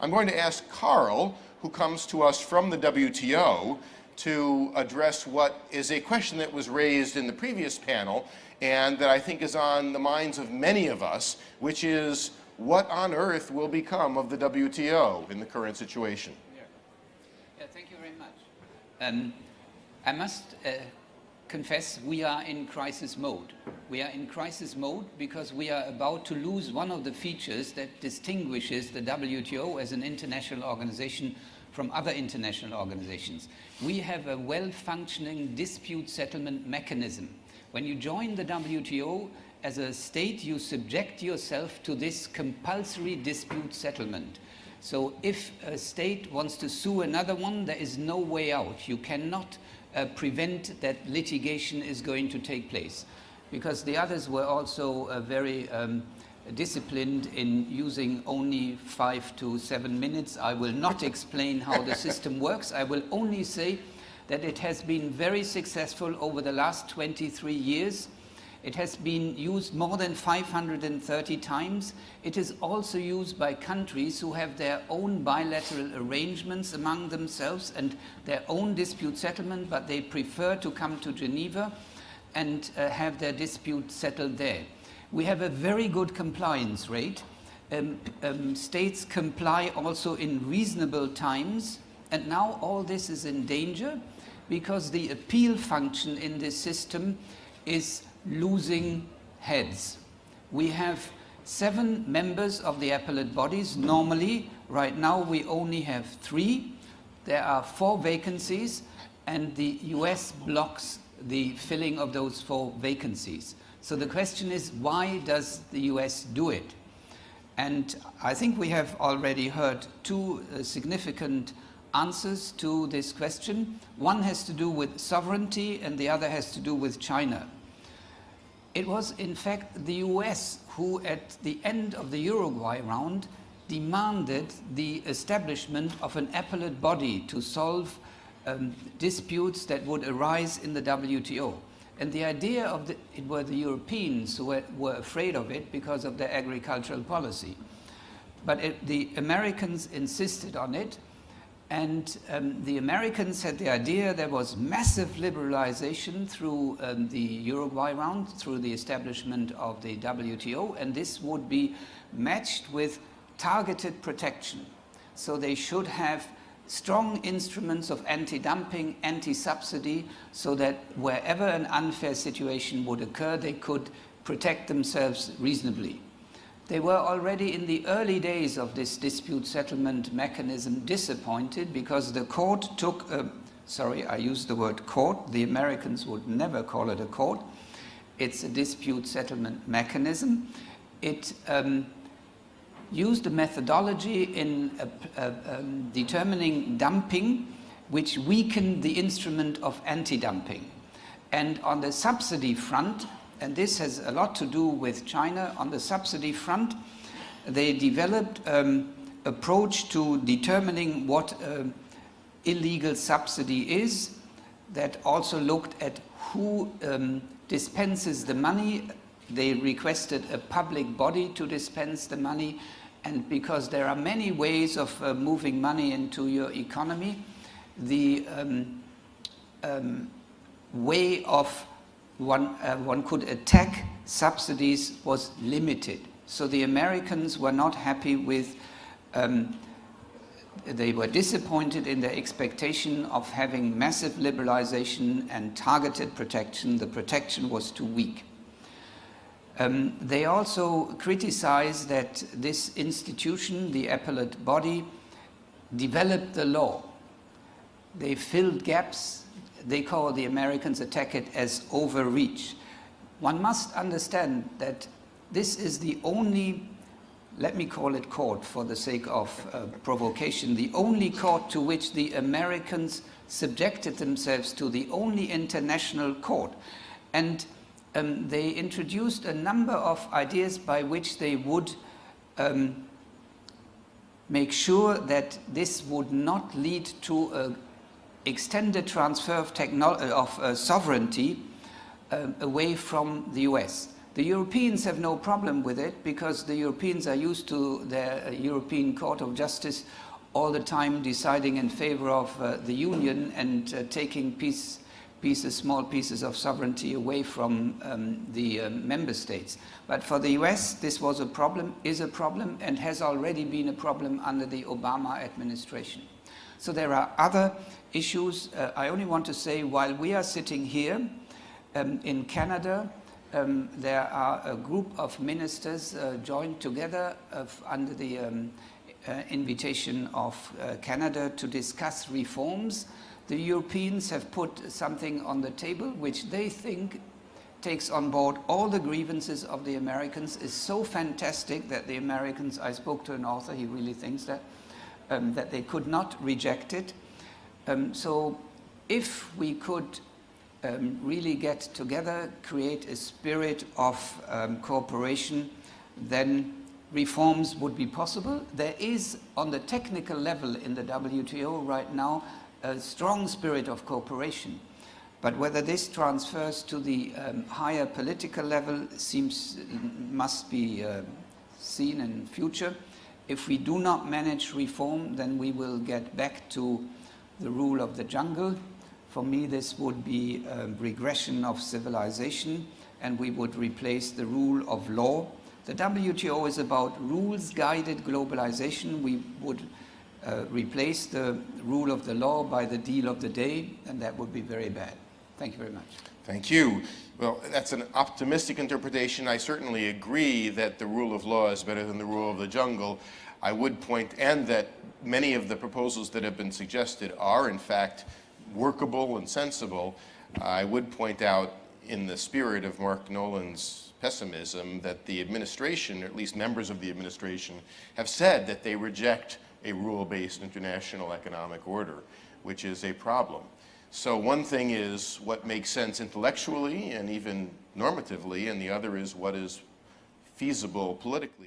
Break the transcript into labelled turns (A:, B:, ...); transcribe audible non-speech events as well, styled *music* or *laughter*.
A: I'm going to ask Carl, who comes to us from the WTO, to address what is a question that was raised in the previous panel and that I think is on the minds of many of us, which is what on earth will become of the WTO in the current situation?
B: Yeah, yeah thank you very much. Um, I must uh, confess we are in crisis mode. We are in crisis mode because we are about to lose one of the features that distinguishes the WTO as an international organization from other international organizations. We have a well-functioning dispute settlement mechanism. When you join the WTO, as a state, you subject yourself to this compulsory dispute settlement. So if a state wants to sue another one, there is no way out. You cannot uh, prevent that litigation is going to take place. Because the others were also uh, very um, disciplined in using only five to seven minutes. I will not explain how the system *laughs* works. I will only say that it has been very successful over the last 23 years it has been used more than 530 times. It is also used by countries who have their own bilateral arrangements among themselves and their own dispute settlement, but they prefer to come to Geneva and uh, have their dispute settled there. We have a very good compliance rate. Um, um, states comply also in reasonable times, and now all this is in danger because the appeal function in this system is losing heads. We have seven members of the appellate bodies. Normally, right now, we only have three. There are four vacancies, and the US blocks the filling of those four vacancies. So the question is, why does the US do it? And I think we have already heard two uh, significant answers to this question. One has to do with sovereignty and the other has to do with China. It was in fact the US who at the end of the Uruguay round demanded the establishment of an appellate body to solve um, disputes that would arise in the WTO. And the idea of the, it were the Europeans who were, were afraid of it because of their agricultural policy. But it, the Americans insisted on it and um, the Americans had the idea there was massive liberalization through um, the Uruguay round, through the establishment of the WTO, and this would be matched with targeted protection. So they should have strong instruments of anti-dumping, anti-subsidy, so that wherever an unfair situation would occur, they could protect themselves reasonably. They were already in the early days of this dispute settlement mechanism disappointed because the court took, a, sorry, I used the word court, the Americans would never call it a court. It's a dispute settlement mechanism. It um, used a methodology in uh, uh, um, determining dumping which weakened the instrument of anti-dumping. And on the subsidy front, and this has a lot to do with China on the subsidy front. They developed um, approach to determining what uh, illegal subsidy is that also looked at who um, dispenses the money. They requested a public body to dispense the money and because there are many ways of uh, moving money into your economy, the um, um, way of one, uh, one could attack subsidies was limited. So the Americans were not happy with, um, they were disappointed in their expectation of having massive liberalization and targeted protection. The protection was too weak. Um, they also criticized that this institution, the appellate body, developed the law. They filled gaps they call the Americans attack it as overreach. One must understand that this is the only, let me call it court for the sake of uh, provocation, the only court to which the Americans subjected themselves to, the only international court. And um, they introduced a number of ideas by which they would um, make sure that this would not lead to a extended transfer of, of uh, sovereignty uh, away from the US. The Europeans have no problem with it because the Europeans are used to the uh, European Court of Justice all the time deciding in favor of uh, the Union and uh, taking piece, pieces, small pieces of sovereignty away from um, the uh, member states. But for the US, this was a problem, is a problem, and has already been a problem under the Obama administration. So there are other issues. Uh, I only want to say while we are sitting here um, in Canada, um, there are a group of ministers uh, joined together of, under the um, uh, invitation of uh, Canada to discuss reforms. The Europeans have put something on the table which they think takes on board all the grievances of the Americans, is so fantastic that the Americans, I spoke to an author, he really thinks that, um, that they could not reject it. Um, so if we could um, really get together, create a spirit of um, cooperation, then reforms would be possible. There is, on the technical level in the WTO right now, a strong spirit of cooperation. But whether this transfers to the um, higher political level seems, must be uh, seen in future. If we do not manage reform, then we will get back to the rule of the jungle. For me, this would be a regression of civilization, and we would replace the rule of law. The WTO is about rules-guided globalization. We would uh, replace the rule of the law by the deal of the day, and that would be very bad. Thank you very much.
A: Thank you. Well, that's an optimistic interpretation. I certainly agree that the rule of law is better than the rule of the jungle. I would point, and that many of the proposals that have been suggested are, in fact, workable and sensible. I would point out, in the spirit of Mark Nolan's pessimism, that the administration, or at least members of the administration, have said that they reject a rule-based international economic order, which is a problem. So one thing is what makes sense intellectually and even normatively, and the other is what is feasible politically.